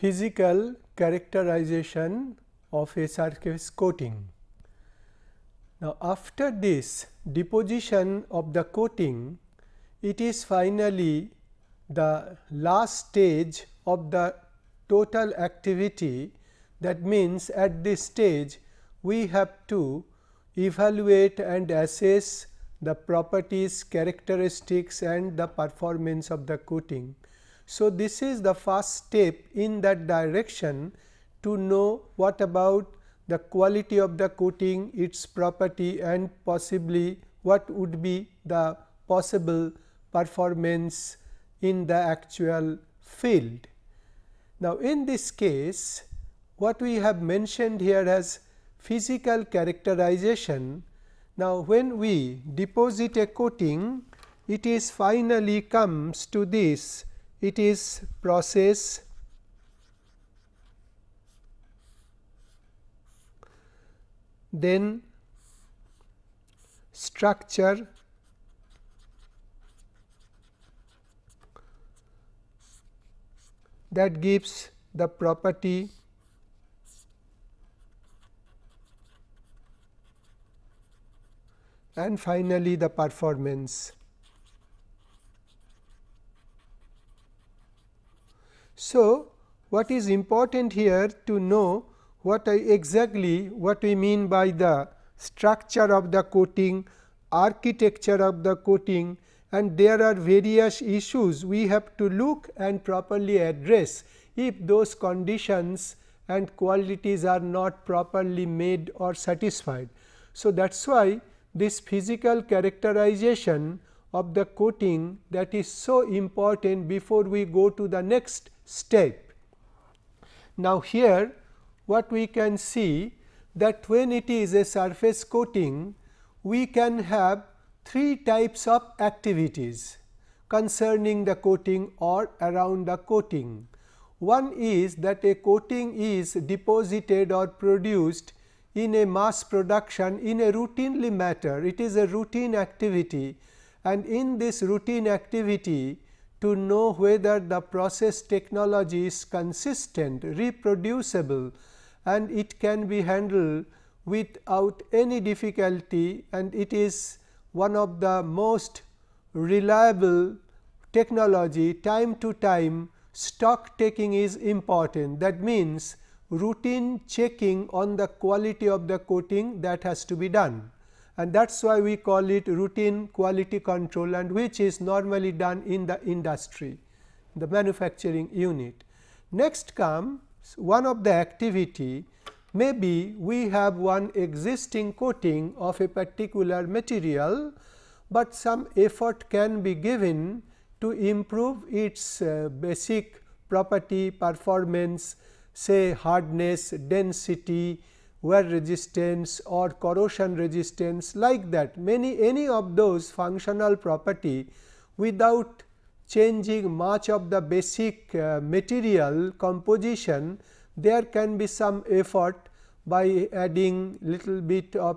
physical characterization of a surface coating. Now, after this deposition of the coating, it is finally the last stage of the total activity that means at this stage we have to evaluate and assess the properties, characteristics and the performance of the coating. So, this is the first step in that direction to know what about the quality of the coating, its property and possibly what would be the possible performance in the actual field. Now, in this case what we have mentioned here as physical characterization. Now, when we deposit a coating it is finally comes to this it is process then structure that gives the property and finally, the performance. So, what is important here to know what exactly what we mean by the structure of the coating, architecture of the coating and there are various issues we have to look and properly address if those conditions and qualities are not properly made or satisfied. So, that is why this physical characterization of the coating that is so important before we go to the next step. Now, here what we can see that when it is a surface coating, we can have three types of activities concerning the coating or around the coating. One is that a coating is deposited or produced in a mass production in a routinely matter. It is a routine activity and in this routine activity to know whether the process technology is consistent, reproducible and it can be handled without any difficulty and it is one of the most reliable technology time to time stock taking is important. That means, routine checking on the quality of the coating that has to be done and that is why we call it routine quality control and which is normally done in the industry, the manufacturing unit. Next comes one of the activity maybe we have one existing coating of a particular material, but some effort can be given to improve its uh, basic property performance say hardness, density, wear resistance or corrosion resistance like that. Many any of those functional property without changing much of the basic uh, material composition there can be some effort by adding little bit of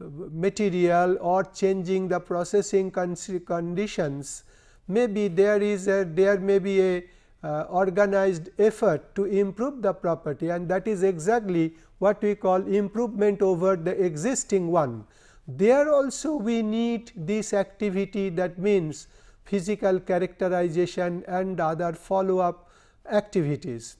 uh, material or changing the processing conditions. Maybe there is a there may be a uh, organized effort to improve the property and that is exactly what we call improvement over the existing one. There also we need this activity that means physical characterization and other follow up activities.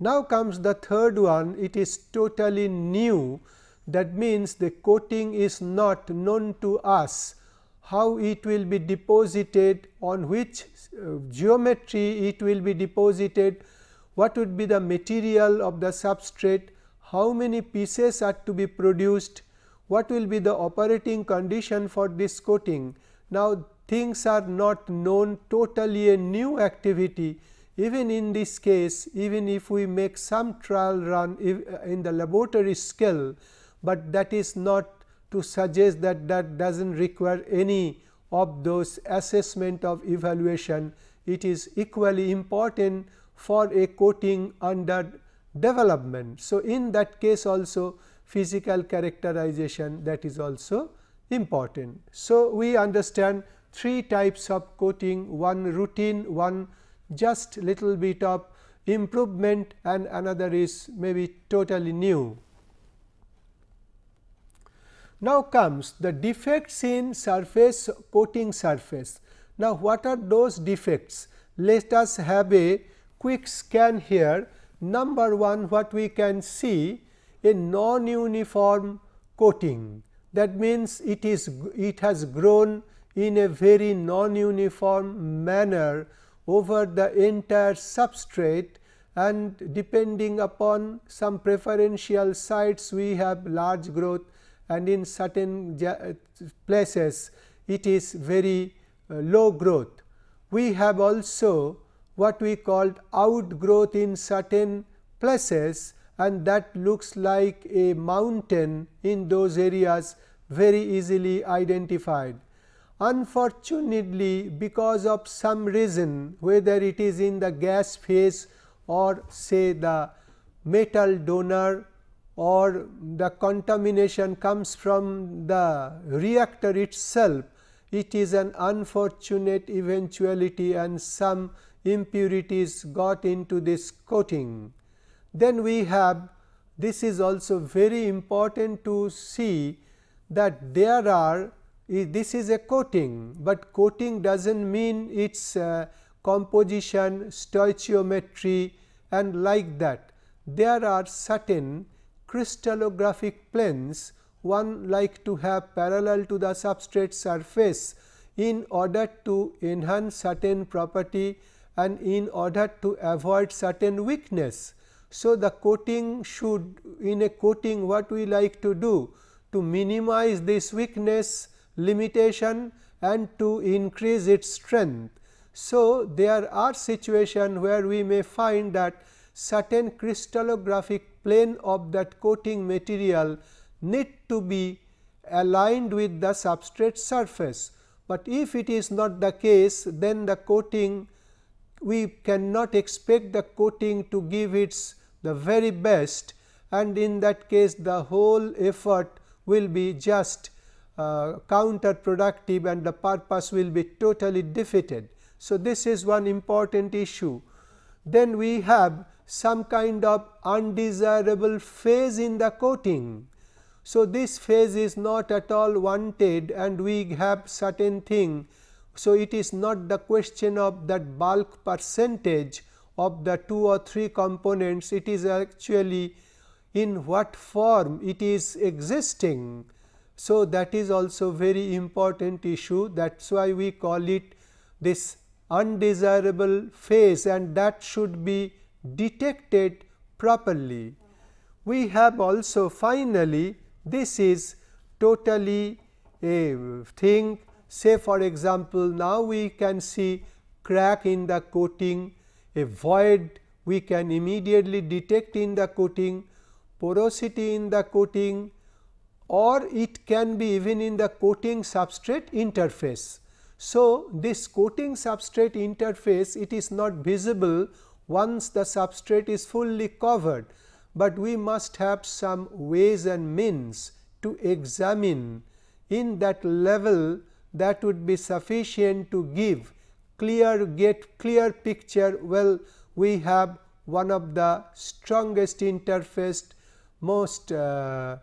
Now comes the third one it is totally new that means the coating is not known to us how it will be deposited on which uh, geometry it will be deposited what would be the material of the substrate how many pieces are to be produced what will be the operating condition for this coating. Now things are not known totally a new activity. Even in this case even if we make some trial run in the laboratory scale, but that is not to suggest that that does not require any of those assessment of evaluation. It is equally important for a coating under development. So, in that case also physical characterization that is also important. So, we understand three types of coating one routine, one just little bit of improvement and another is maybe totally new. Now comes the defects in surface coating surface. Now, what are those defects? Let us have a quick scan here. Number 1 what we can see a non-uniform coating that means it is it has grown in a very non-uniform manner over the entire substrate and depending upon some preferential sites we have large growth and in certain places it is very uh, low growth. We have also what we called outgrowth in certain places and that looks like a mountain in those areas very easily identified. Unfortunately, because of some reason whether it is in the gas phase or say the metal donor or the contamination comes from the reactor itself, it is an unfortunate eventuality and some impurities got into this coating. Then we have this is also very important to see that there are this is a coating, but coating does not mean its composition, stoichiometry and like that. There are certain crystallographic planes one like to have parallel to the substrate surface in order to enhance certain property and in order to avoid certain weakness. So, the coating should in a coating what we like to do to minimize this weakness limitation and to increase its strength. So, there are situations where we may find that certain crystallographic plane of that coating material need to be aligned with the substrate surface, but if it is not the case then the coating we cannot expect the coating to give its the very best and in that case the whole effort will be just uh, counterproductive and the purpose will be totally defeated. So, this is one important issue. Then we have some kind of undesirable phase in the coating. So, this phase is not at all wanted and we have certain thing. So, it is not the question of that bulk percentage of the 2 or 3 components, it is actually in what form it is existing. So, that is also very important issue that is why we call it this undesirable phase and that should be detected properly. We have also finally, this is totally a thing say for example, now we can see crack in the coating, a void we can immediately detect in the coating, porosity in the coating or it can be even in the coating substrate interface. So, this coating substrate interface it is not visible once the substrate is fully covered, but we must have some ways and means to examine in that level that would be sufficient to give clear get clear picture. Well we have one of the strongest interfaced most uh,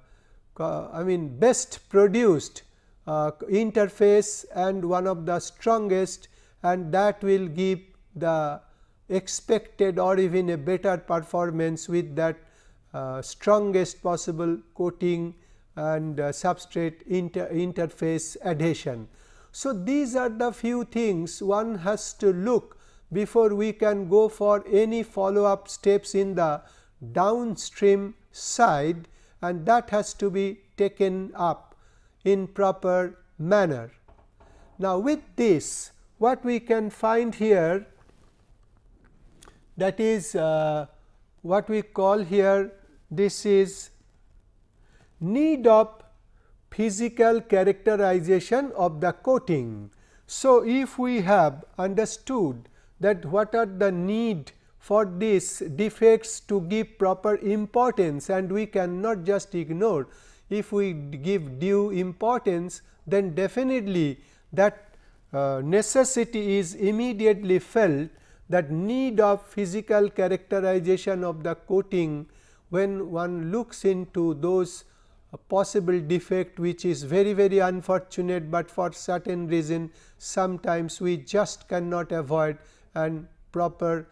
I mean best produced uh, interface and one of the strongest and that will give the expected or even a better performance with that uh, strongest possible coating and uh, substrate inter interface adhesion. So, these are the few things one has to look before we can go for any follow up steps in the downstream side and that has to be taken up in proper manner. Now, with this what we can find here that is uh, what we call here this is need of physical characterization of the coating. So, if we have understood that what are the need for these defects to give proper importance and we cannot just ignore. If we give due importance then definitely that uh, necessity is immediately felt that need of physical characterization of the coating when one looks into those possible defect which is very very unfortunate, but for certain reason sometimes we just cannot avoid and proper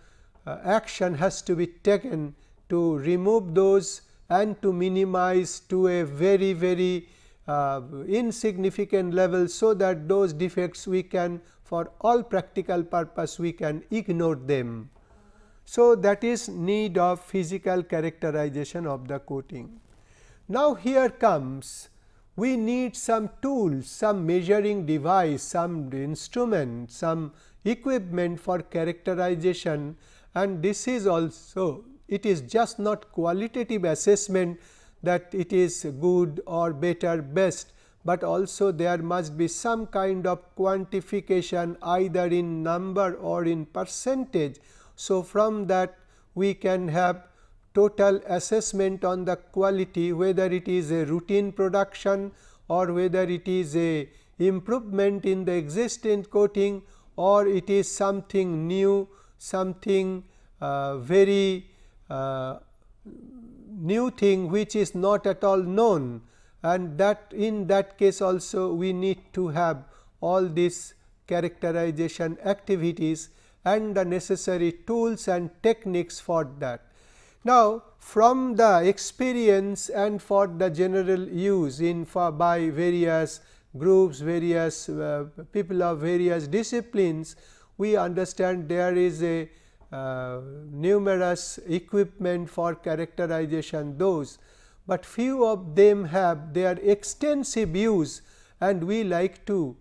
uh, action has to be taken to remove those and to minimize to a very very uh, insignificant level. So, that those defects we can for all practical purpose we can ignore them. So, that is need of physical characterization of the coating. Now, here comes we need some tools, some measuring device, some instrument, some equipment for characterization and this is also it is just not qualitative assessment that it is good or better best, but also there must be some kind of quantification either in number or in percentage. So, from that we can have total assessment on the quality whether it is a routine production or whether it is a improvement in the existing coating or it is something new something uh, very uh, new thing which is not at all known and that in that case also we need to have all these characterization activities and the necessary tools and techniques for that. Now, from the experience and for the general use in for by various groups, various uh, people of various disciplines, we understand there is a uh, numerous equipment for characterization those, but few of them have their extensive use and we like to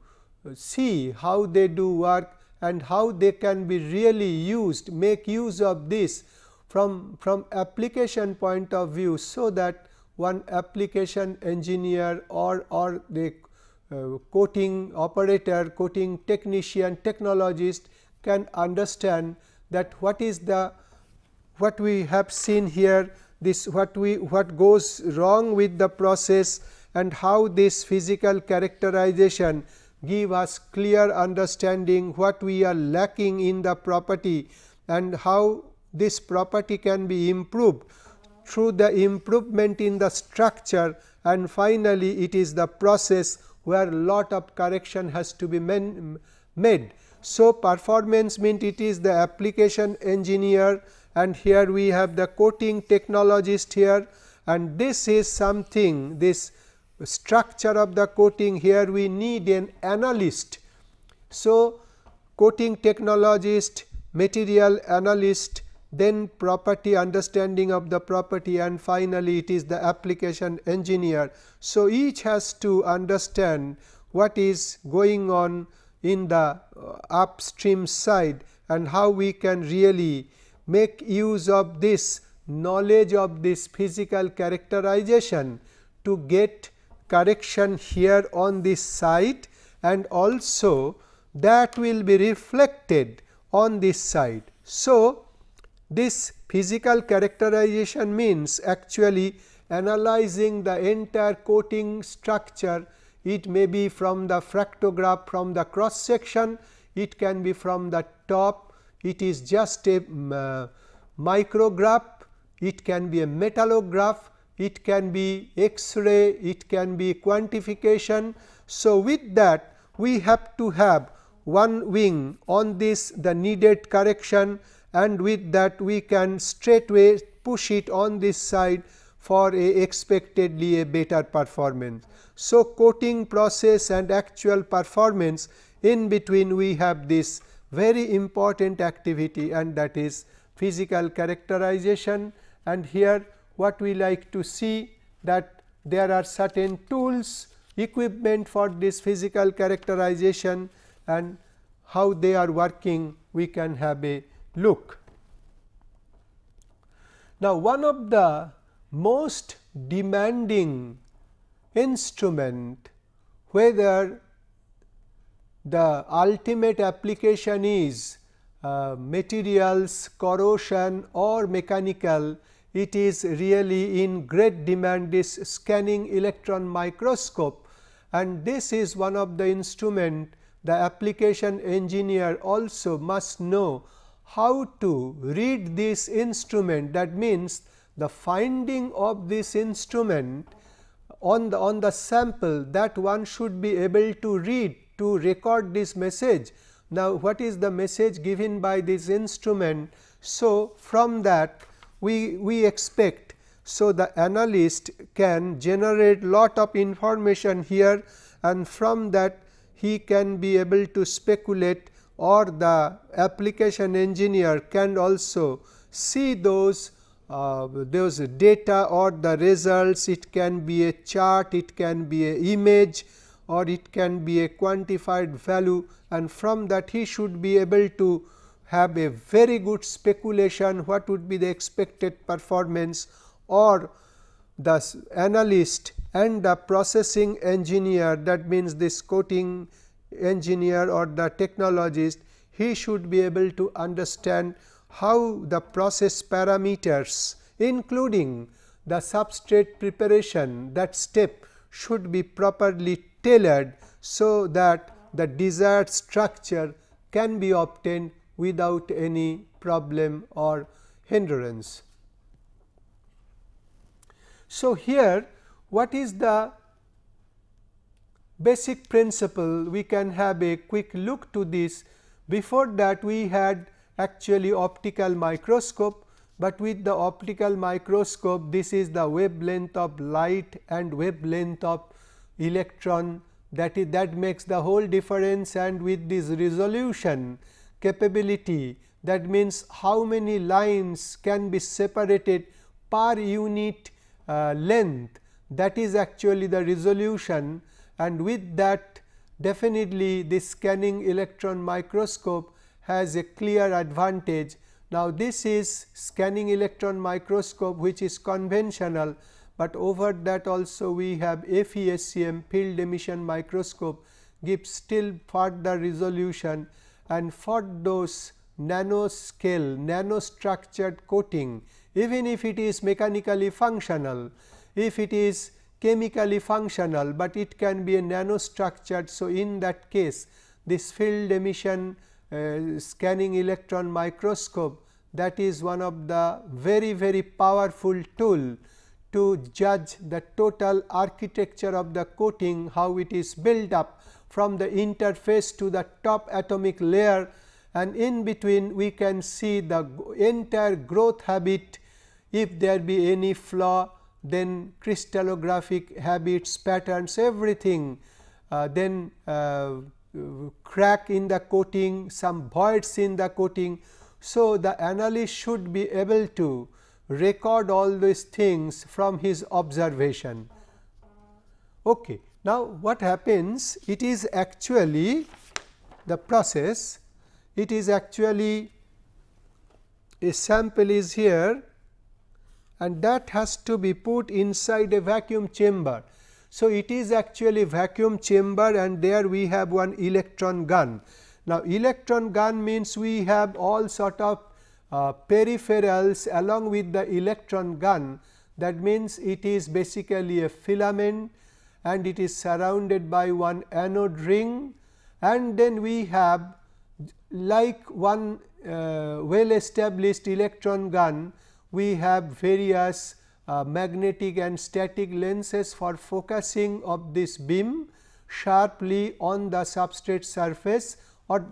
see how they do work and how they can be really used make use of this from, from application point of view. So, that one application engineer or, or the uh, coating operator, coating technician, technologist can understand that what is the what we have seen here this what we what goes wrong with the process and how this physical characterization give us clear understanding what we are lacking in the property and how this property can be improved through the improvement in the structure and finally, it is the process where lot of correction has to be made. So, performance means it is the application engineer and here we have the coating technologist here and this is something this structure of the coating here we need an analyst. So, coating technologist, material analyst then property understanding of the property and finally, it is the application engineer. So, each has to understand what is going on in the uh, upstream side and how we can really make use of this knowledge of this physical characterization to get correction here on this side and also that will be reflected on this side. So, this physical characterization means actually analyzing the entire coating structure. It may be from the fractograph from the cross section, it can be from the top, it is just a um, uh, micrograph, it can be a metallograph, it can be X-ray, it can be quantification. So, with that we have to have one wing on this the needed correction and with that we can straightway push it on this side for a expectedly a better performance. So, coating process and actual performance in between we have this very important activity and that is physical characterization and here what we like to see that there are certain tools equipment for this physical characterization and how they are working we can have a look. Now, one of the most demanding instrument whether the ultimate application is uh, materials, corrosion or mechanical, it is really in great demand this scanning electron microscope. And this is one of the instrument the application engineer also must know how to read this instrument. That means the finding of this instrument on the on the sample that one should be able to read to record this message. Now, what is the message given by this instrument? So, from that we, we expect so the analyst can generate lot of information here and from that he can be able to speculate or the application engineer can also see those uh, those data or the results it can be a chart it can be a image or it can be a quantified value and from that he should be able to have a very good speculation what would be the expected performance or the analyst and the processing engineer that means this coating engineer or the technologist he should be able to understand how the process parameters including the substrate preparation that step should be properly tailored so that the desired structure can be obtained without any problem or hindrance. So, here what is the basic principle we can have a quick look to this before that we had actually optical microscope, but with the optical microscope this is the wavelength of light and wavelength of electron that is that makes the whole difference and with this resolution capability that means how many lines can be separated per unit uh, length that is actually the resolution and with that definitely this scanning electron microscope has a clear advantage. Now, this is scanning electron microscope which is conventional but over that also we have FESEM field emission microscope gives still further resolution and for those nanoscale nanostructured coating even if it is mechanically functional, if it is chemically functional, but it can be a nanostructured. So, in that case this field emission uh, scanning electron microscope that is one of the very very powerful tool to judge the total architecture of the coating, how it is built up from the interface to the top atomic layer and in between we can see the entire growth habit if there be any flaw then crystallographic habits patterns everything uh, then uh, crack in the coating some voids in the coating. So, the analyst should be able to record all these things from his observation. Okay. Now, what happens? It is actually the process, it is actually a sample is here and that has to be put inside a vacuum chamber. So, it is actually vacuum chamber and there we have one electron gun. Now, electron gun means we have all sort of uh, peripherals along with the electron gun. That means it is basically a filament and it is surrounded by one anode ring. And then we have like one uh, well established electron gun we have various uh, magnetic and static lenses for focusing of this beam sharply on the substrate surface or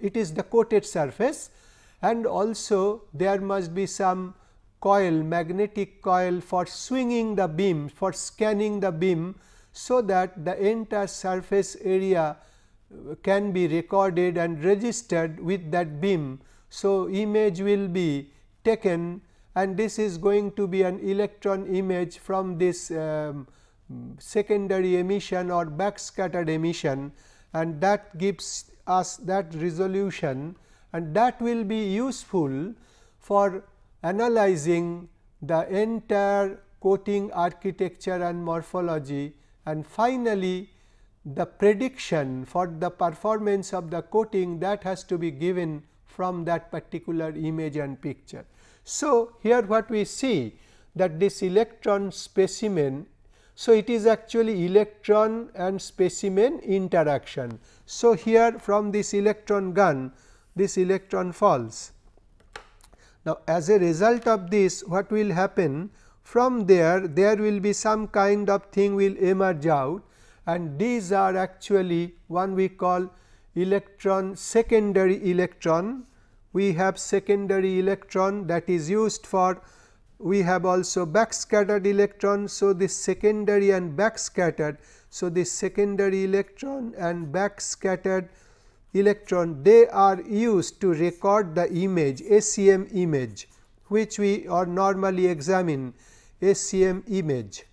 it is the coated surface and also there must be some coil magnetic coil for swinging the beam for scanning the beam. So, that the entire surface area can be recorded and registered with that beam. So, image will be taken and this is going to be an electron image from this um, secondary emission or backscattered emission and that gives us that resolution and that will be useful for analyzing the entire coating architecture and morphology and finally, the prediction for the performance of the coating that has to be given from that particular image and picture. So, here what we see that this electron specimen. So, it is actually electron and specimen interaction. So, here from this electron gun this electron falls. Now, as a result of this what will happen from there there will be some kind of thing will emerge out and these are actually one we call electron secondary electron. We have secondary electron that is used for we have also backscattered electron. So, this secondary and backscattered. So, this secondary electron and backscattered electron they are used to record the image SEM image which we or normally examine SEM image.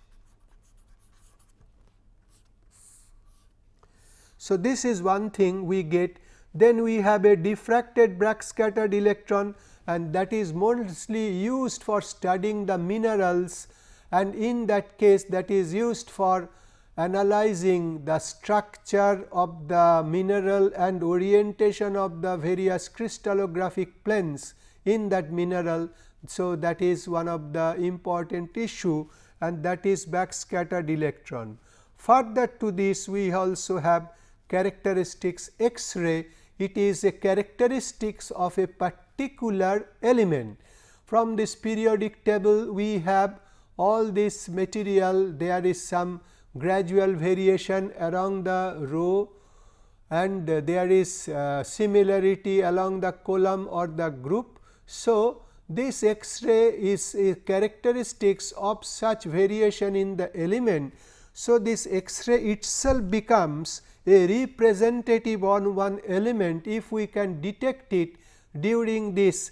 So, this is one thing we get then we have a diffracted backscattered electron and that is mostly used for studying the minerals and in that case that is used for analyzing the structure of the mineral and orientation of the various crystallographic planes in that mineral. So, that is one of the important issue and that is backscattered electron. Further to this we also have characteristics X-ray, it is a characteristics of a particular element. From this periodic table we have all this material there is some gradual variation along the row and there is uh, similarity along the column or the group. So, this X-ray is a characteristics of such variation in the element. So, this X-ray itself becomes a representative on one element if we can detect it during this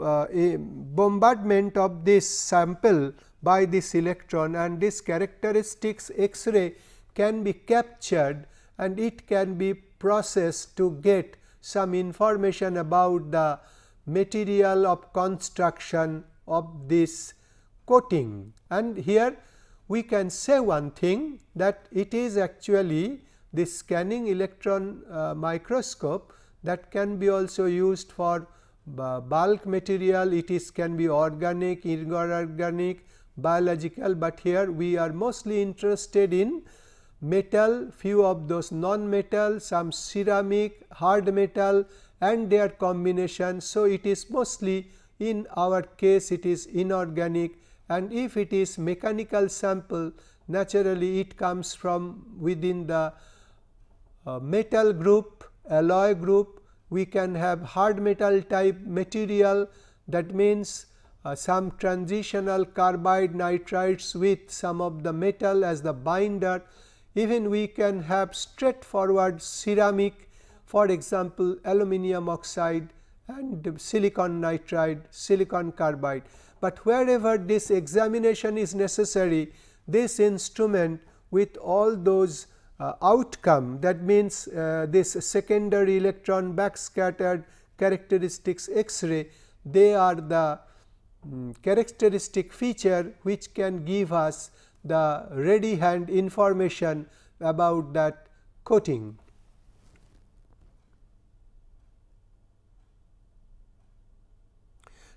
uh, bombardment of this sample by this electron and this characteristics X-ray can be captured and it can be processed to get some information about the material of construction of this coating. And here we can say one thing that it is actually this scanning electron uh, microscope that can be also used for uh, bulk material, it is can be organic, inorganic, biological, but here we are mostly interested in metal, few of those non-metal, some ceramic, hard metal and their combination. So, it is mostly in our case it is inorganic and if it is mechanical sample naturally it comes from within the uh, metal group, alloy group, we can have hard metal type material that means uh, some transitional carbide nitrides with some of the metal as the binder. Even we can have straightforward ceramic for example, aluminum oxide and silicon nitride, silicon carbide. But wherever this examination is necessary, this instrument with all those uh, outcome that means, uh, this secondary electron backscattered characteristics X-ray they are the um, characteristic feature which can give us the ready hand information about that coating.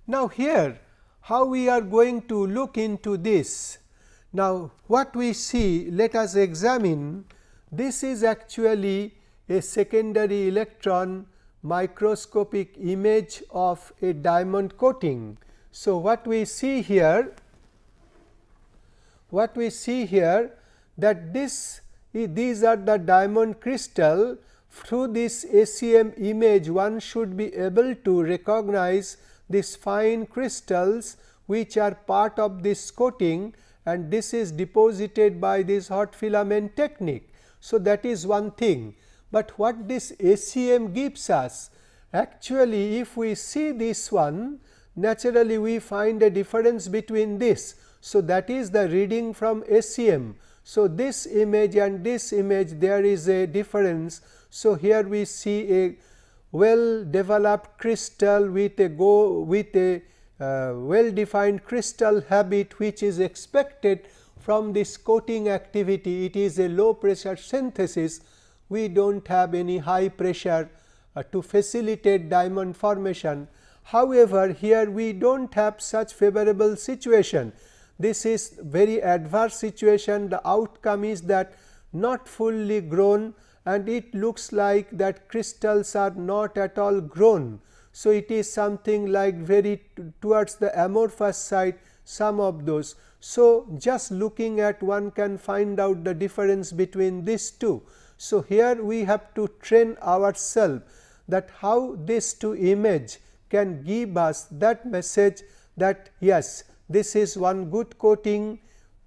Now, here how we are going to look into this. Now, what we see let us examine this is actually a secondary electron microscopic image of a diamond coating. So, what we see here what we see here that this these are the diamond crystal through this SEM image one should be able to recognize these fine crystals which are part of this coating and this is deposited by this hot filament technique. So, that is one thing, but what this SEM gives us actually if we see this one naturally we find a difference between this. So, that is the reading from SEM. So, this image and this image there is a difference. So, here we see a well developed crystal with a go with a uh, well defined crystal habit which is expected from this coating activity. It is a low pressure synthesis. We do not have any high pressure uh, to facilitate diamond formation. However, here we do not have such favorable situation. This is very adverse situation. The outcome is that not fully grown and it looks like that crystals are not at all grown. So, it is something like very towards the amorphous side some of those. So, just looking at one can find out the difference between these two. So, here we have to train ourselves that how this two image can give us that message that yes this is one good coating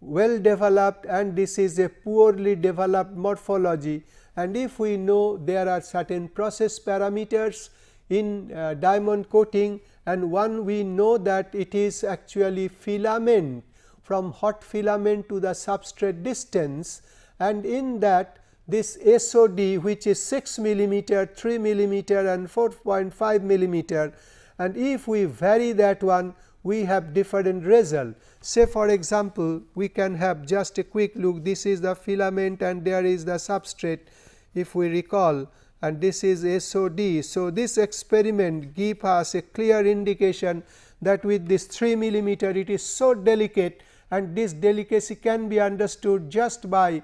well developed and this is a poorly developed morphology. And if we know there are certain process parameters in uh, diamond coating and one we know that it is actually filament from hot filament to the substrate distance and in that this SOD which is 6 millimeter, 3 millimeter and 4.5 millimeter and if we vary that one we have different result. Say for example, we can have just a quick look this is the filament and there is the substrate if we recall and this is SOD. So, this experiment give us a clear indication that with this 3 millimeter it is so delicate and this delicacy can be understood just by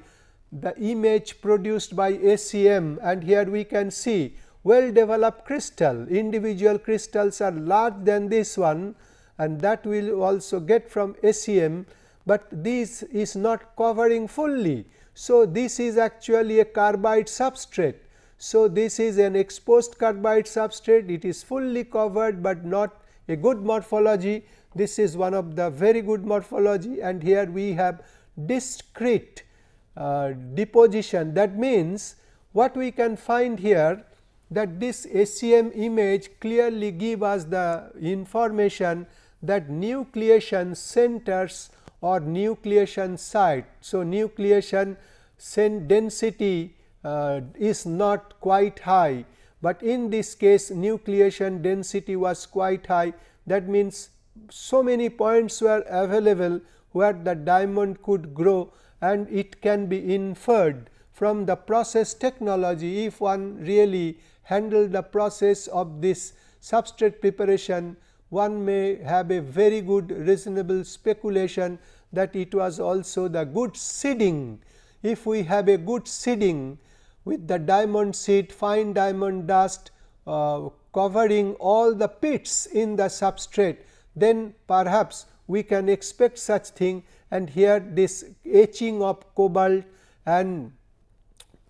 the image produced by SEM and here we can see well developed crystal individual crystals are large than this one and that we will also get from SEM, but this is not covering fully. So, this is actually a carbide substrate. So, this is an exposed carbide substrate it is fully covered, but not a good morphology this is one of the very good morphology and here we have discrete uh, deposition that means what we can find here that this SEM image clearly give us the information that nucleation centers or nucleation site. So, nucleation density uh, is not quite high, but in this case nucleation density was quite high that means so many points were available where the diamond could grow and it can be inferred from the process technology if one really handle the process of this substrate preparation one may have a very good reasonable speculation that it was also the good seeding. If we have a good seeding with the diamond seed fine diamond dust uh, covering all the pits in the substrate then perhaps we can expect such thing and here this etching of cobalt and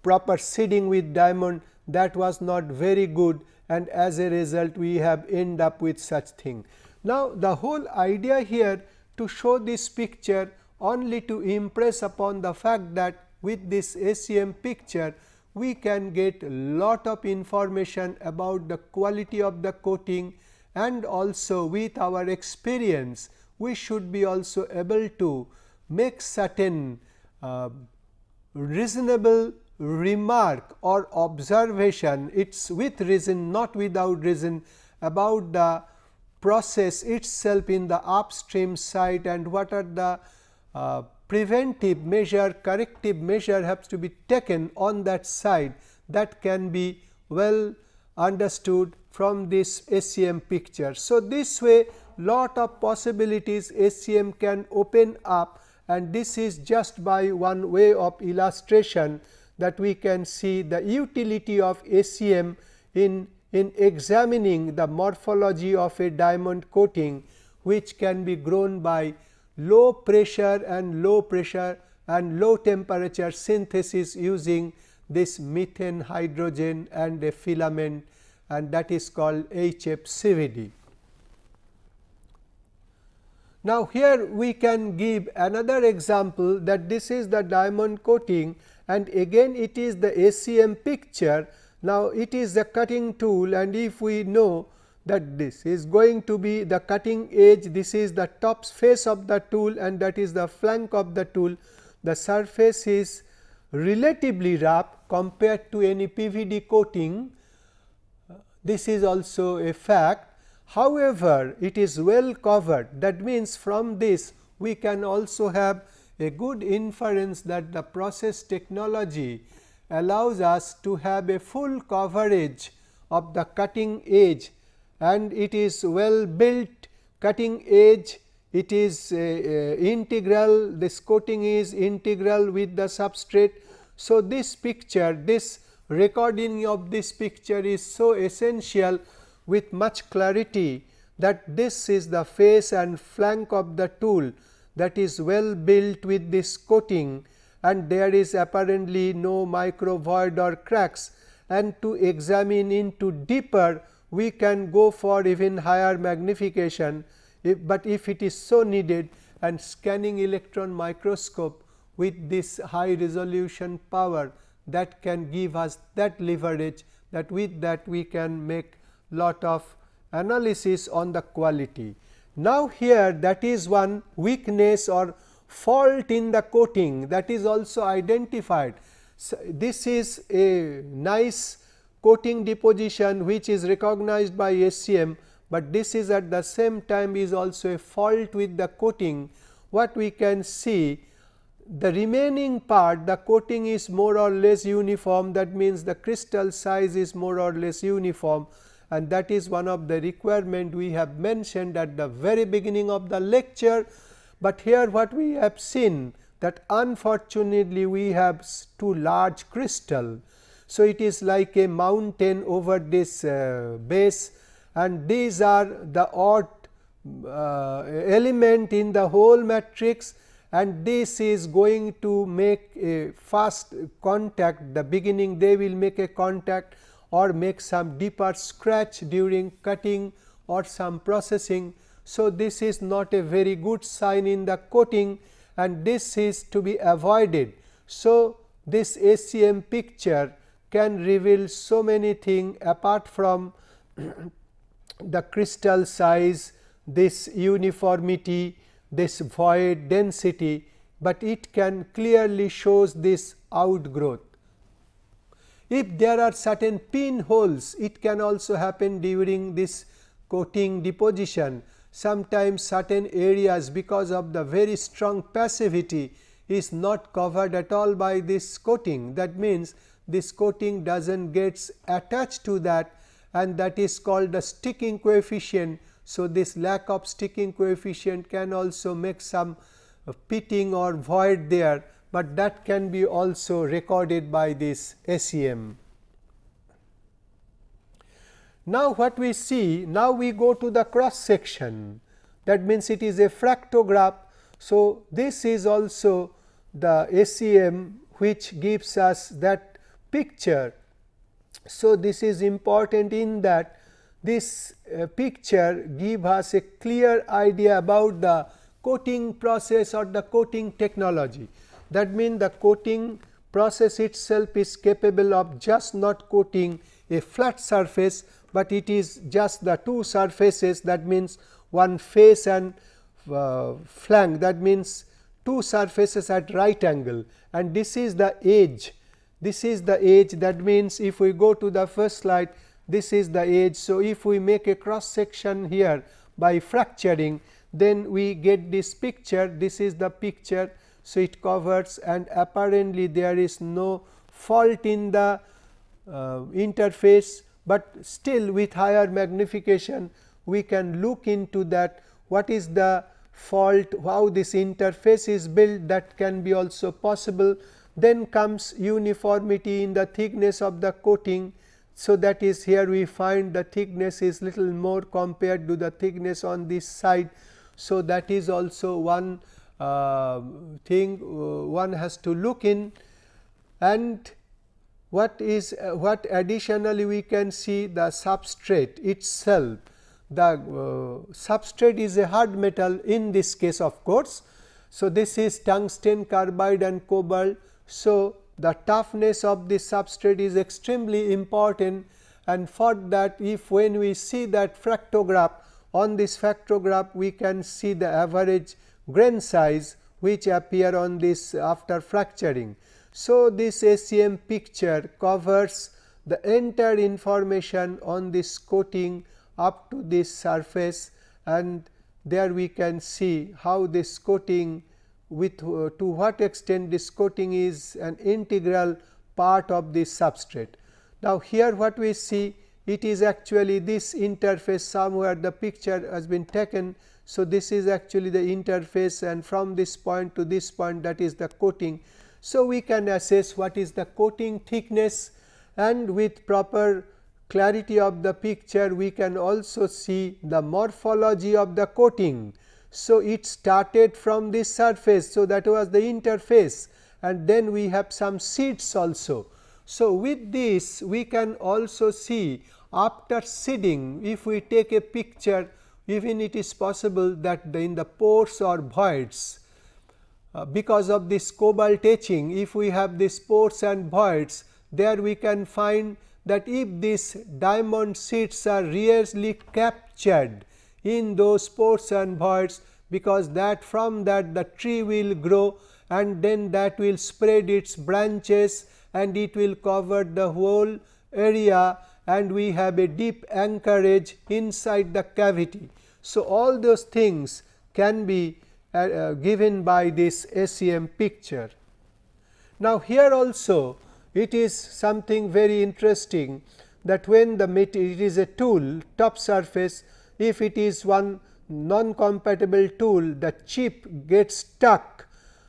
proper seeding with diamond that was not very good and as a result we have end up with such thing. Now, the whole idea here to show this picture only to impress upon the fact that with this SEM picture we can get lot of information about the quality of the coating and also with our experience we should be also able to make certain uh, reasonable remark or observation it is with reason not without reason about the process itself in the upstream site and what are the uh, preventive measure corrective measure has to be taken on that side that can be well understood from this SEM picture. So, this way lot of possibilities SEM can open up and this is just by one way of illustration that we can see the utility of SEM in, in examining the morphology of a diamond coating which can be grown by low pressure and low pressure and low temperature synthesis using this methane hydrogen and a filament and that is called HFCVD. Now, here we can give another example that this is the diamond coating and again it is the SEM picture. Now, it is the cutting tool and if we know that this is going to be the cutting edge, this is the top face of the tool and that is the flank of the tool. The surface is relatively rough compared to any PVD coating. This is also a fact. However, it is well covered that means from this we can also have a good inference that the process technology allows us to have a full coverage of the cutting edge and it is well built cutting edge it is uh, uh, integral this coating is integral with the substrate. So, this picture this recording of this picture is so essential with much clarity that this is the face and flank of the tool that is well built with this coating and there is apparently no micro void or cracks and to examine into deeper we can go for even higher magnification, if, but if it is so needed and scanning electron microscope with this high resolution power that can give us that leverage that with that we can make lot of analysis on the quality. Now, here that is one weakness or fault in the coating that is also identified. So, this is a nice coating deposition which is recognized by SEM, but this is at the same time is also a fault with the coating. What we can see the remaining part the coating is more or less uniform that means the crystal size is more or less uniform and that is one of the requirement we have mentioned at the very beginning of the lecture, but here what we have seen that unfortunately we have too large crystal. So, it is like a mountain over this uh, base. And these are the odd uh, element in the whole matrix. And this is going to make a fast contact. The beginning they will make a contact or make some deeper scratch during cutting or some processing. So, this is not a very good sign in the coating and this is to be avoided. So, this SEM picture can reveal so many things apart from the crystal size, this uniformity, this void density, but it can clearly shows this outgrowth. If there are certain pinholes, it can also happen during this coating deposition. Sometimes certain areas because of the very strong passivity is not covered at all by this coating. That means, this coating does not gets attached to that and that is called the sticking coefficient. So, this lack of sticking coefficient can also make some uh, pitting or void there but that can be also recorded by this SEM. Now, what we see now we go to the cross section that means it is a fractograph. So, this is also the SEM which gives us that picture. So, this is important in that this uh, picture give us a clear idea about the coating process or the coating technology. That means, the coating process itself is capable of just not coating a flat surface, but it is just the two surfaces that means one face and uh, flank that means two surfaces at right angle and this is the edge. This is the edge that means if we go to the first slide this is the edge. So, if we make a cross section here by fracturing then we get this picture this is the picture so, it covers and apparently there is no fault in the uh, interface, but still with higher magnification we can look into that what is the fault how this interface is built that can be also possible. Then comes uniformity in the thickness of the coating. So, that is here we find the thickness is little more compared to the thickness on this side. So, that is also one thing uh, one has to look in and what is uh, what additionally we can see the substrate itself. The substrate is a hard metal in this case of course. So, this is tungsten carbide and cobalt. So, the toughness of this substrate is extremely important and for that if when we see that fractograph on this fractograph we can see the average grain size which appear on this after fracturing. So, this SEM picture covers the entire information on this coating up to this surface and there we can see how this coating with uh, to what extent this coating is an integral part of this substrate. Now, here what we see it is actually this interface somewhere the picture has been taken so, this is actually the interface and from this point to this point that is the coating. So, we can assess what is the coating thickness and with proper clarity of the picture we can also see the morphology of the coating. So, it started from this surface. So, that was the interface and then we have some seeds also. So, with this we can also see after seeding if we take a picture even it is possible that in the pores or voids uh, because of this cobalt etching if we have these pores and voids there we can find that if these diamond seeds are really captured in those pores and voids because that from that the tree will grow and then that will spread its branches and it will cover the whole area and we have a deep anchorage inside the cavity. So, all those things can be uh, uh, given by this SEM picture. Now, here also it is something very interesting that when the it is a tool top surface if it is one non compatible tool the chip gets stuck.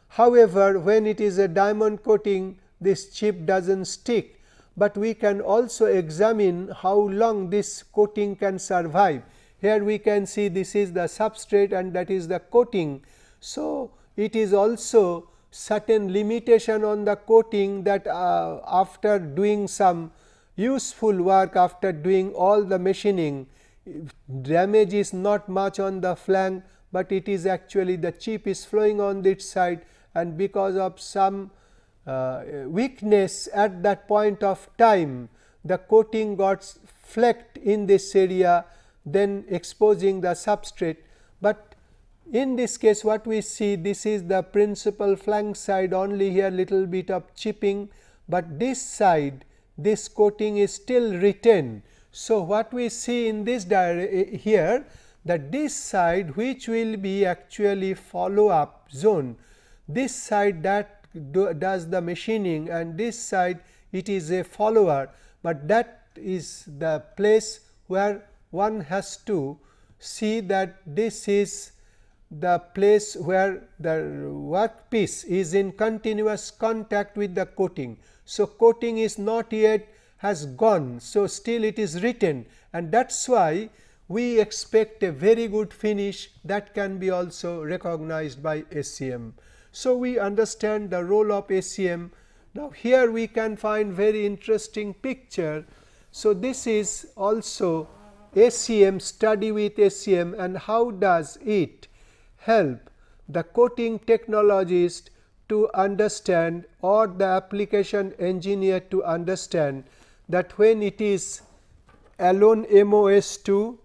However, when it is a diamond coating this chip does not stick, but we can also examine how long this coating can survive. Here we can see this is the substrate and that is the coating. So, it is also certain limitation on the coating that uh, after doing some useful work after doing all the machining damage is not much on the flank, but it is actually the chip is flowing on this side and because of some uh, weakness at that point of time the coating got flecked in this area then exposing the substrate, but in this case what we see this is the principal flank side only here little bit of chipping, but this side this coating is still retained. So, what we see in this eh, here that this side which will be actually follow up zone, this side that do, does the machining and this side it is a follower, but that is the place where one has to see that this is the place where the workpiece is in continuous contact with the coating. So, coating is not yet has gone. So, still it is written and that is why we expect a very good finish that can be also recognized by SEM. So, we understand the role of SEM. Now, here we can find very interesting picture. So, this is also SEM study with ACM and how does it help the coating technologist to understand or the application engineer to understand that when it is alone MOS2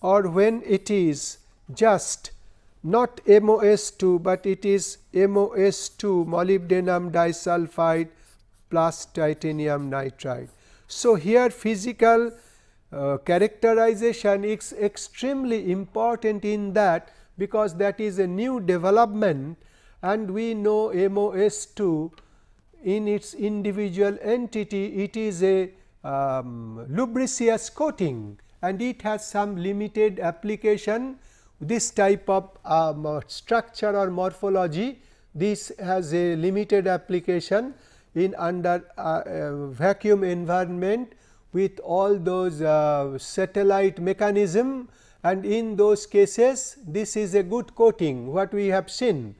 or when it is just not MOS2, but it is MOS2 molybdenum disulfide plus titanium nitride. So, here physical uh, characterization is extremely important in that because that is a new development and we know MOS2 in its individual entity it is a um, lubricious coating and it has some limited application. This type of um, structure or morphology this has a limited application in under uh, uh, vacuum environment with all those uh, satellite mechanism and in those cases this is a good coating what we have seen,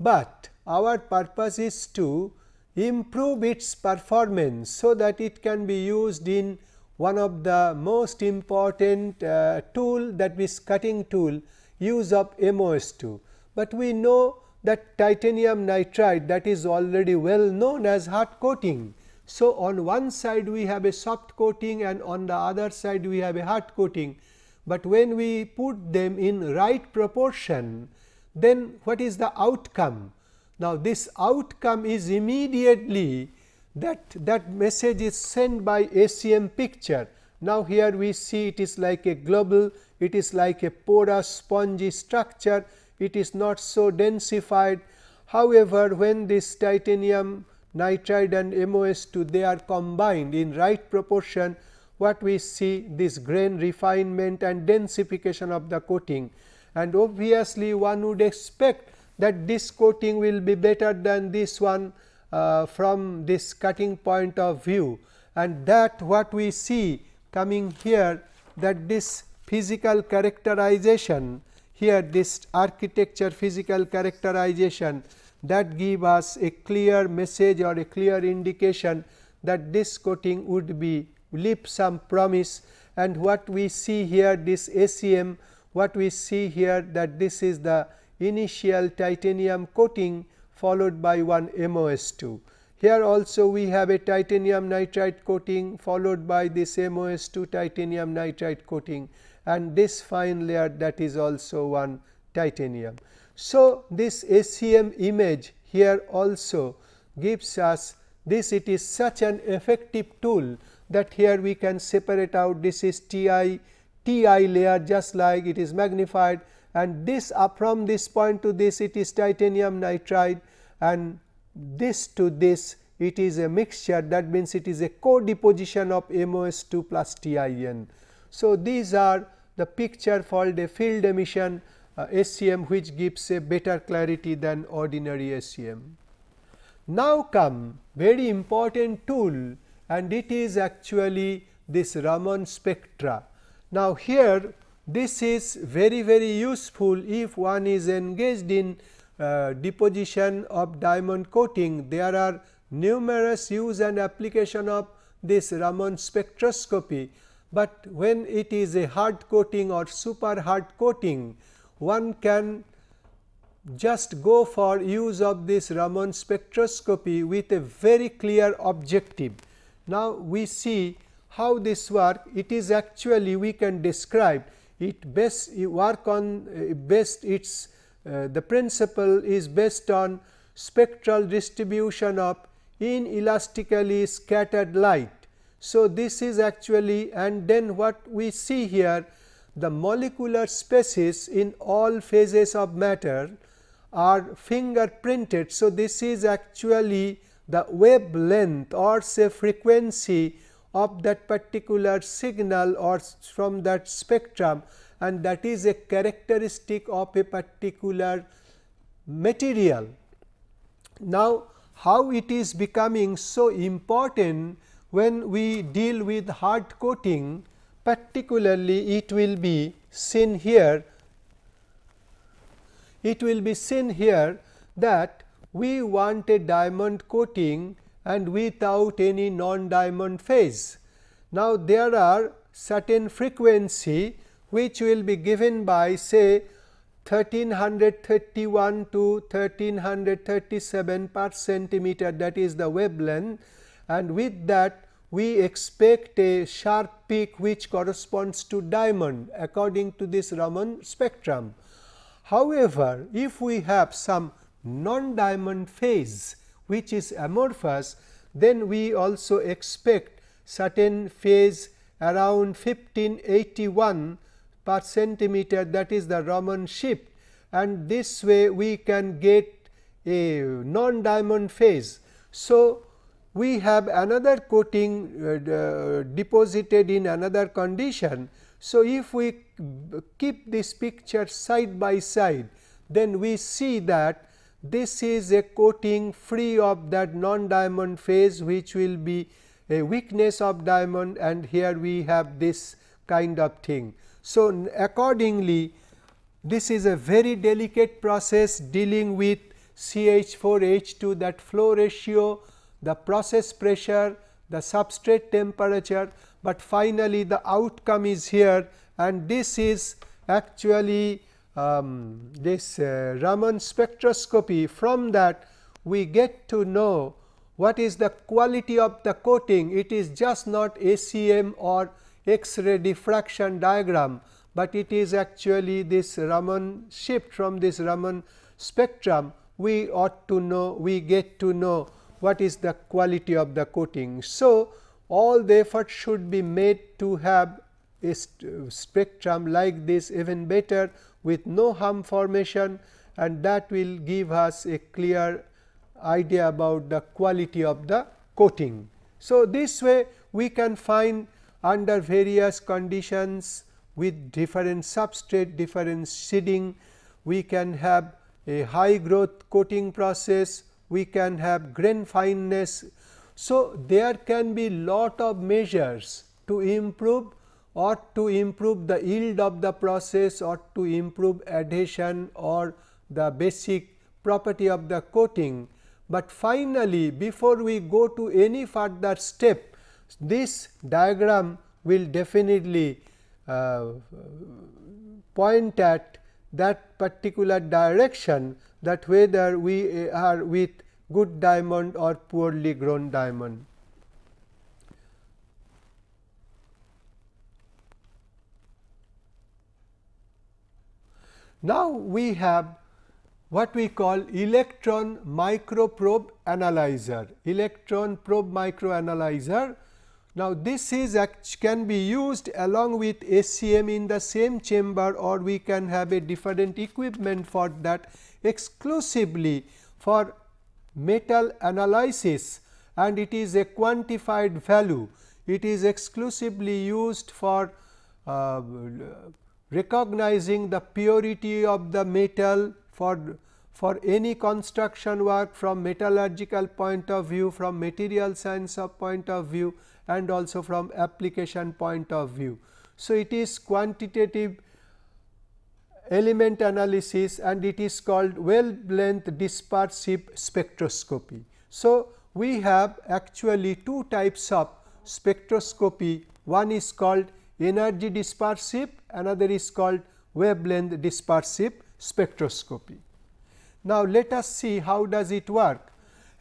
but our purpose is to improve its performance. So, that it can be used in one of the most important uh, tool that is cutting tool use of MOS2, but we know that titanium nitride that is already well known as hard coating. So, on one side we have a soft coating and on the other side we have a hard coating, but when we put them in right proportion then what is the outcome? Now, this outcome is immediately that that message is sent by ACM picture. Now, here we see it is like a globule, it is like a porous spongy structure, it is not so densified. However, when this titanium nitride and MOS2 they are combined in right proportion, what we see this grain refinement and densification of the coating and obviously one would expect that this coating will be better than this one uh, from this cutting point of view and that what we see coming here that this physical characterization here this architecture physical characterization that give us a clear message or a clear indication that this coating would be leave some promise and what we see here this ACM what we see here that this is the initial titanium coating followed by one MOS2. Here also we have a titanium nitride coating followed by this MOS2 titanium nitride coating and this fine layer that is also one titanium. So, this ACM image here also gives us this it is such an effective tool that here we can separate out this is TI TI layer just like it is magnified and this up from this point to this it is titanium nitride and this to this it is a mixture that means it is a co-deposition of MOS2 plus TIN. So, these are the picture for the field emission uh, SEM which gives a better clarity than ordinary SEM. Now come very important tool and it is actually this Raman spectra. Now, here this is very very useful if one is engaged in uh, deposition of diamond coating. There are numerous use and application of this Raman spectroscopy, but when it is a hard coating or super hard coating, one can just go for use of this Raman spectroscopy with a very clear objective. Now, we see how this work it is actually we can describe it best work on uh, best its uh, the principle is based on spectral distribution of inelastically scattered light. So, this is actually and then what we see here the molecular species in all phases of matter are fingerprinted. So, this is actually the wavelength or say frequency of that particular signal or from that spectrum and that is a characteristic of a particular material. Now, how it is becoming so important when we deal with hard coating particularly it will be seen here it will be seen here that we want a diamond coating and without any non diamond phase. Now, there are certain frequency which will be given by say 1331 to 1337 per centimeter that is the wavelength and with that we expect a sharp peak which corresponds to diamond according to this Raman spectrum. However, if we have some non diamond phase which is amorphous, then we also expect certain phase around 1581 per centimeter that is the Raman shift and this way we can get a non diamond phase. So, we have another coating uh, deposited in another condition. So, if we keep this picture side by side then we see that this is a coating free of that non diamond phase which will be a weakness of diamond and here we have this kind of thing. So, accordingly this is a very delicate process dealing with CH4 H2 that flow ratio, the process pressure, the substrate temperature, but finally the outcome is here and this is actually um, this uh, Raman spectroscopy from that we get to know what is the quality of the coating. It is just not ACM or X-ray diffraction diagram, but it is actually this Raman shift from this Raman spectrum we ought to know we get to know what is the quality of the coating. So, all the effort should be made to have a uh, spectrum like this even better with no hum formation and that will give us a clear idea about the quality of the coating. So, this way we can find under various conditions with different substrate, different seeding, we can have a high growth coating process we can have grain fineness. So, there can be lot of measures to improve or to improve the yield of the process or to improve adhesion or the basic property of the coating. But finally, before we go to any further step, this diagram will definitely uh, point at that particular direction that whether we are with good diamond or poorly grown diamond. Now, we have what we call electron microprobe analyzer, electron probe microanalyzer. Now, this is can be used along with SEM in the same chamber or we can have a different equipment for that exclusively for metal analysis and it is a quantified value. It is exclusively used for uh, recognizing the purity of the metal for for any construction work from metallurgical point of view, from material science of point of view and also from application point of view. So, it is quantitative element analysis and it is called wavelength dispersive spectroscopy. So, we have actually two types of spectroscopy one is called energy dispersive another is called wavelength dispersive spectroscopy. Now, let us see how does it work.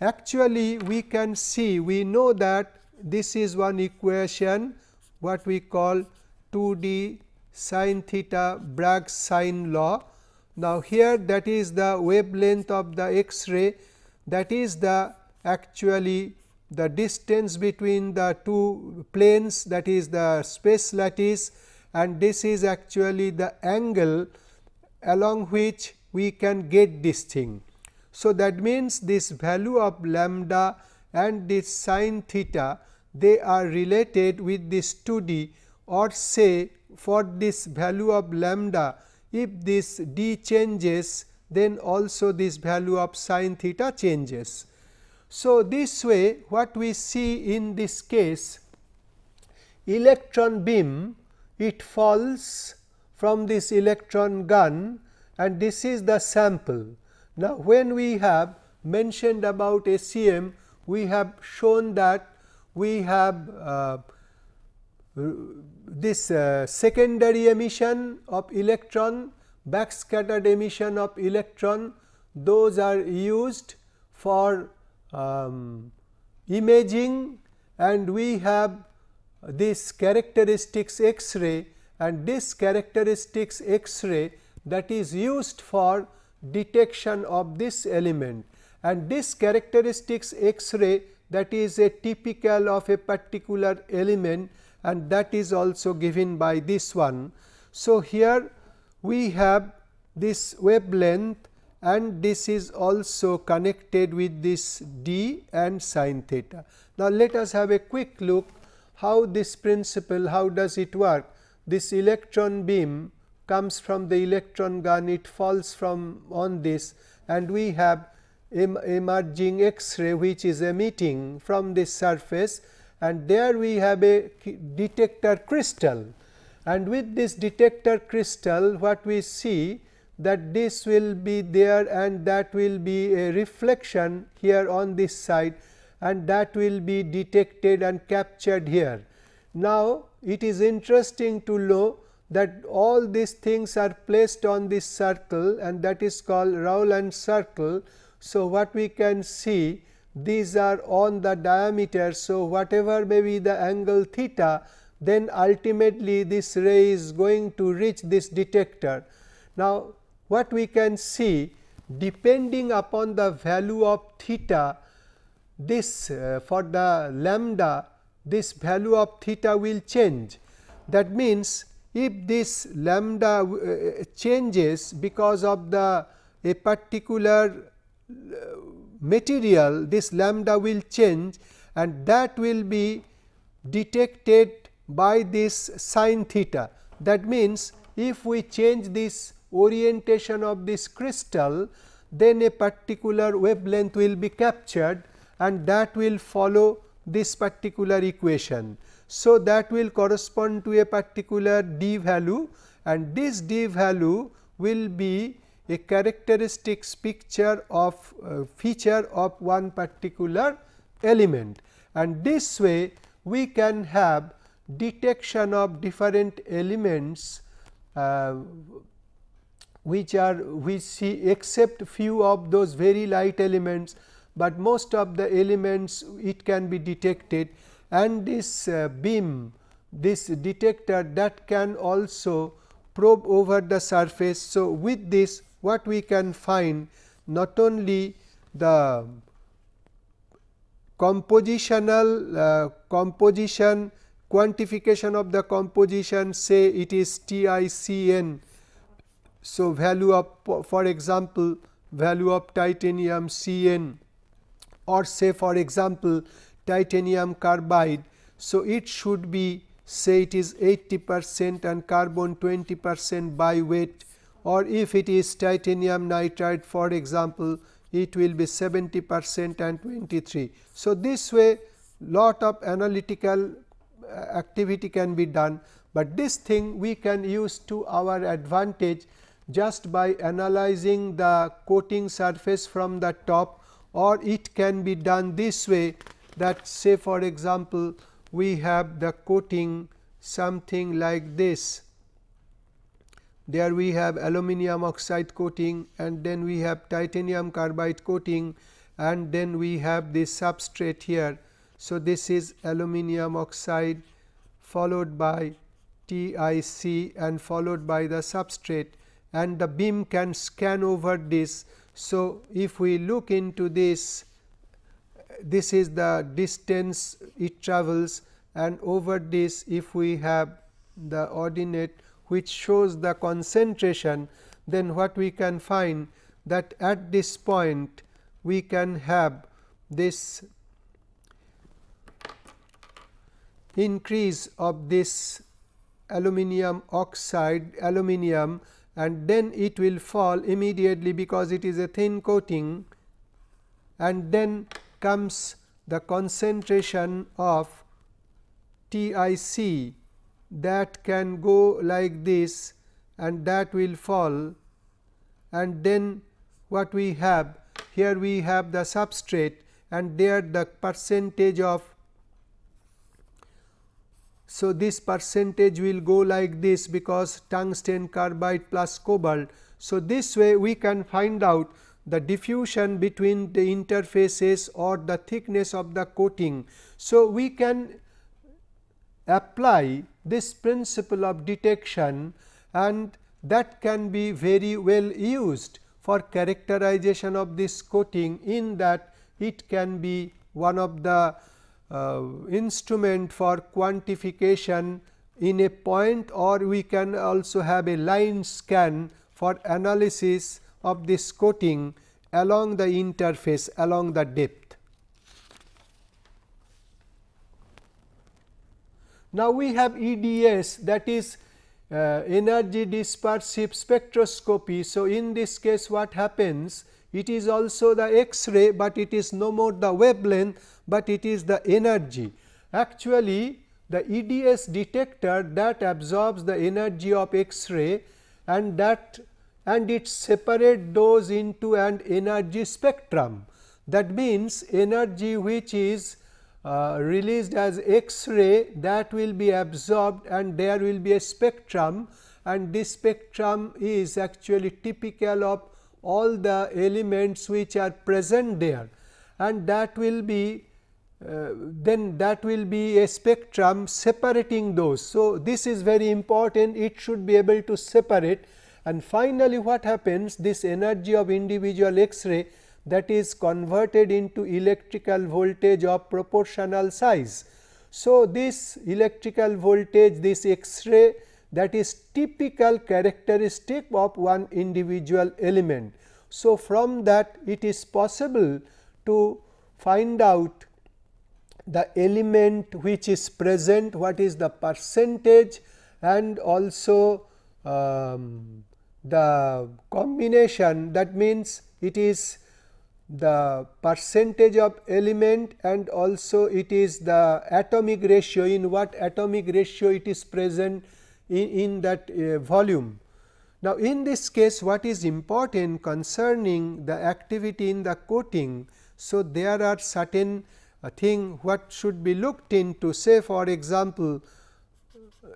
Actually, we can see we know that this is one equation what we call 2 d sin theta Bragg's sine law. Now, here that is the wavelength of the X-ray that is the actually the distance between the two planes that is the space lattice and this is actually the angle along which we can get this thing. So, that means this value of lambda and this sin theta they are related with this 2 d or say for this value of lambda if this d changes then also this value of sin theta changes. So, this way what we see in this case electron beam it falls from this electron gun and this is the sample. Now, when we have mentioned about SEM we have shown that we have uh, this uh, secondary emission of electron, backscattered emission of electron, those are used for um, imaging and we have this characteristics X-ray and this characteristics X-ray that is used for detection of this element. And this characteristics X-ray that is a typical of a particular element and that is also given by this one. So, here we have this wavelength and this is also connected with this d and sin theta. Now, let us have a quick look how this principle how does it work. This electron beam comes from the electron gun it falls from on this and we have emerging X-ray which is emitting from this surface and there we have a detector crystal and with this detector crystal what we see that this will be there and that will be a reflection here on this side and that will be detected and captured here. Now, it is interesting to know that all these things are placed on this circle and that is called Rowland circle. So, what we can see these are on the diameter. So, whatever may be the angle theta then ultimately this ray is going to reach this detector. Now, what we can see depending upon the value of theta this uh, for the lambda this value of theta will change. That means, if this lambda uh, changes because of the a particular uh, material this lambda will change and that will be detected by this sin theta. That means, if we change this orientation of this crystal then a particular wavelength will be captured and that will follow this particular equation. So, that will correspond to a particular d value and this d value will be a characteristics picture of uh, feature of one particular element and this way we can have detection of different elements uh, which are we see except few of those very light elements, but most of the elements it can be detected and this uh, beam this detector that can also probe over the surface. So, with this what we can find not only the compositional uh, composition quantification of the composition say it is TICN. So, value of for example, value of titanium CN or say for example, titanium carbide. So, it should be say it is 80 percent and carbon 20 percent by weight or if it is titanium nitride for example, it will be 70 percent and 23. So, this way lot of analytical uh, activity can be done, but this thing we can use to our advantage just by analyzing the coating surface from the top or it can be done this way that say for example, we have the coating something like this there we have aluminum oxide coating and then we have titanium carbide coating and then we have this substrate here. So, this is aluminum oxide followed by TIC and followed by the substrate and the beam can scan over this. So, if we look into this, this is the distance it travels and over this if we have the ordinate which shows the concentration, then what we can find that at this point we can have this increase of this aluminum oxide aluminum and then it will fall immediately because it is a thin coating. And then comes the concentration of TIC that can go like this and that will fall and then what we have here we have the substrate and there the percentage of so this percentage will go like this because tungsten carbide plus cobalt. So, this way we can find out the diffusion between the interfaces or the thickness of the coating. So, we can apply this principle of detection and that can be very well used for characterization of this coating in that it can be one of the uh, instrument for quantification in a point or we can also have a line scan for analysis of this coating along the interface along the depth. Now, we have EDS that is uh, energy dispersive spectroscopy. So, in this case what happens? It is also the X-ray, but it is no more the wavelength, but it is the energy. Actually, the EDS detector that absorbs the energy of X-ray and that and it separate those into an energy spectrum. That means, energy which is uh, released as X-ray that will be absorbed and there will be a spectrum and this spectrum is actually typical of all the elements which are present there and that will be uh, then that will be a spectrum separating those. So, this is very important it should be able to separate and finally, what happens this energy of individual X-ray that is converted into electrical voltage of proportional size. So, this electrical voltage this X-ray that is typical characteristic of one individual element. So, from that it is possible to find out the element which is present, what is the percentage and also um, the combination that means it is the percentage of element and also it is the atomic ratio in what atomic ratio it is present in, in that uh, volume. Now, in this case what is important concerning the activity in the coating. So, there are certain uh, thing what should be looked into say for example,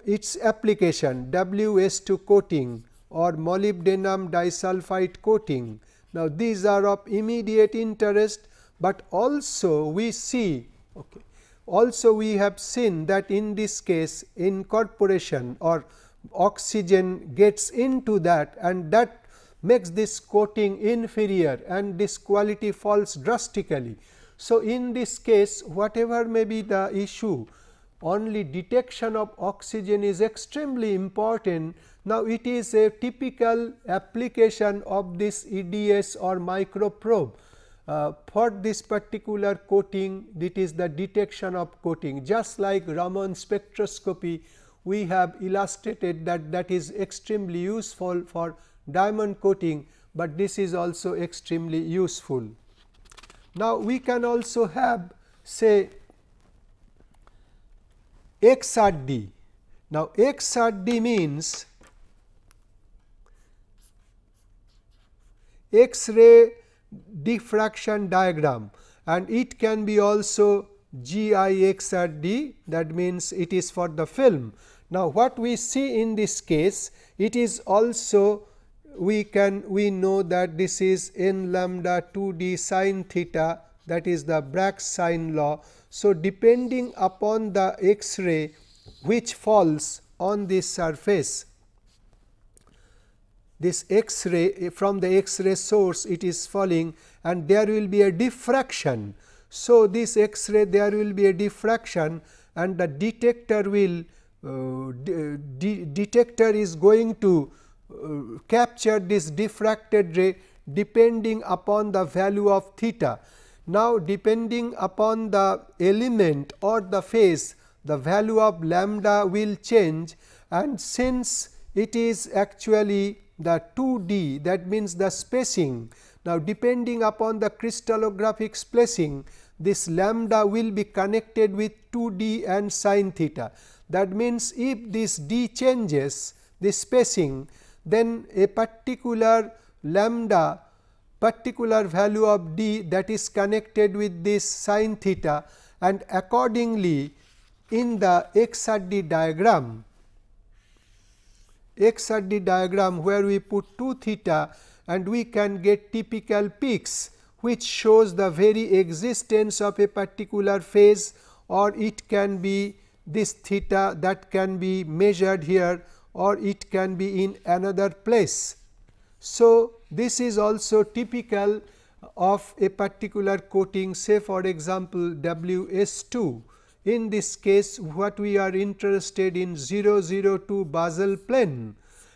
its application WS2 coating or molybdenum disulfide coating now, these are of immediate interest, but also we see okay, also we have seen that in this case incorporation or oxygen gets into that and that makes this coating inferior and this quality falls drastically. So, in this case whatever may be the issue only detection of oxygen is extremely important now, it is a typical application of this EDS or micro probe. Uh, for this particular coating, it is the detection of coating just like Raman spectroscopy we have illustrated that that is extremely useful for diamond coating, but this is also extremely useful. Now, we can also have say XRD. Now, XRD means X-ray diffraction diagram and it can be also GIXRD that means it is for the film. Now, what we see in this case it is also we can we know that this is n lambda 2 d sin theta that is the Bragg sine law. So, depending upon the X-ray which falls on this surface this X-ray from the X-ray source it is falling and there will be a diffraction. So, this X-ray there will be a diffraction and the detector will uh, de detector is going to uh, capture this diffracted ray depending upon the value of theta. Now, depending upon the element or the phase the value of lambda will change and since it is actually the 2D that means the spacing. Now, depending upon the crystallographic spacing this lambda will be connected with 2D and sin theta. That means, if this d changes the spacing then a particular lambda particular value of d that is connected with this sin theta and accordingly in the XRD diagram XRD diagram where we put 2 theta and we can get typical peaks which shows the very existence of a particular phase or it can be this theta that can be measured here or it can be in another place. So, this is also typical of a particular coating say for example, W S 2 in this case what we are interested in 002 basal plane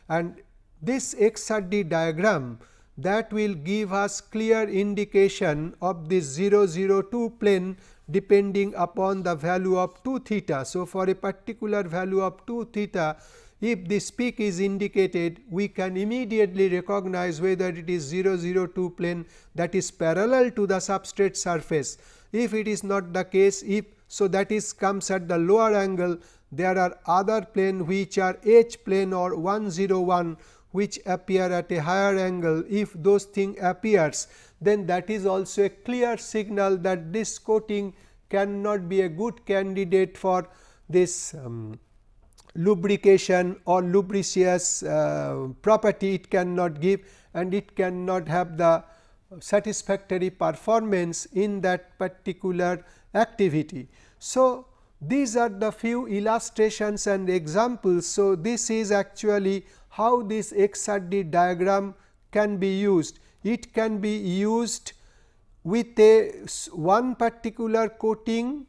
and this XRD diagram that will give us clear indication of this 002 plane depending upon the value of 2 theta. So, for a particular value of 2 theta if this peak is indicated we can immediately recognize whether it is 002 plane that is parallel to the substrate surface. If it is not the case if so, that is comes at the lower angle there are other plane which are H plane or 101 which appear at a higher angle. If those thing appears then that is also a clear signal that this coating cannot be a good candidate for this um, lubrication or lubricious uh, property it cannot give and it cannot have the satisfactory performance in that particular activity. So, these are the few illustrations and examples. So, this is actually how this XRD diagram can be used. It can be used with a one particular coating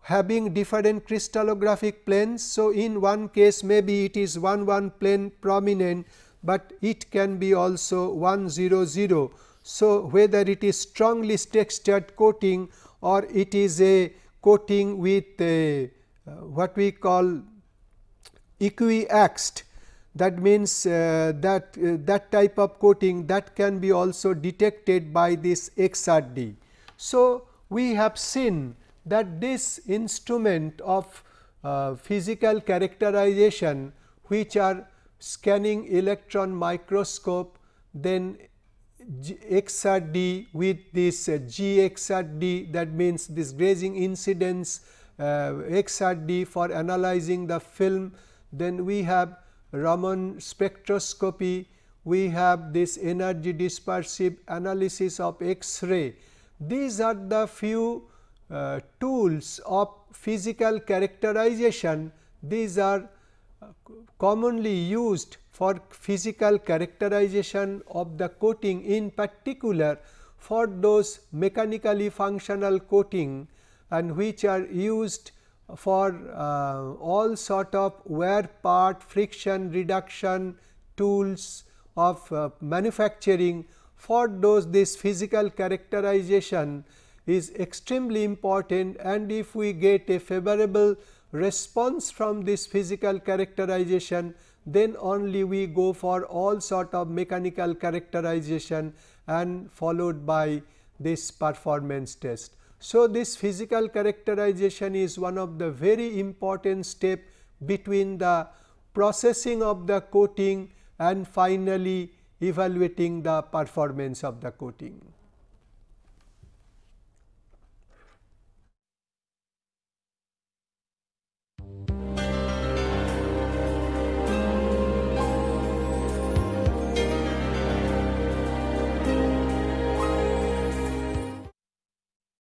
having different crystallographic planes. So, in one case maybe it is 1 1 plane prominent, but it can be also 1 0 0. So, whether it is strongly textured coating or it is a coating with a, uh, what we call equiaxed that means uh, that uh, that type of coating that can be also detected by this XRD. So, we have seen that this instrument of uh, physical characterization which are scanning electron microscope then XRD with this uh, GXRD that means this grazing incidence uh, XRD for analyzing the film then we have Raman spectroscopy, we have this energy dispersive analysis of X-ray. These are the few uh, tools of physical characterization. These are uh, commonly used for physical characterization of the coating in particular for those mechanically functional coating and which are used for uh, all sort of wear part friction reduction tools of uh, manufacturing. For those this physical characterization is extremely important and if we get a favorable response from this physical characterization then only we go for all sort of mechanical characterization and followed by this performance test. So, this physical characterization is one of the very important step between the processing of the coating and finally evaluating the performance of the coating.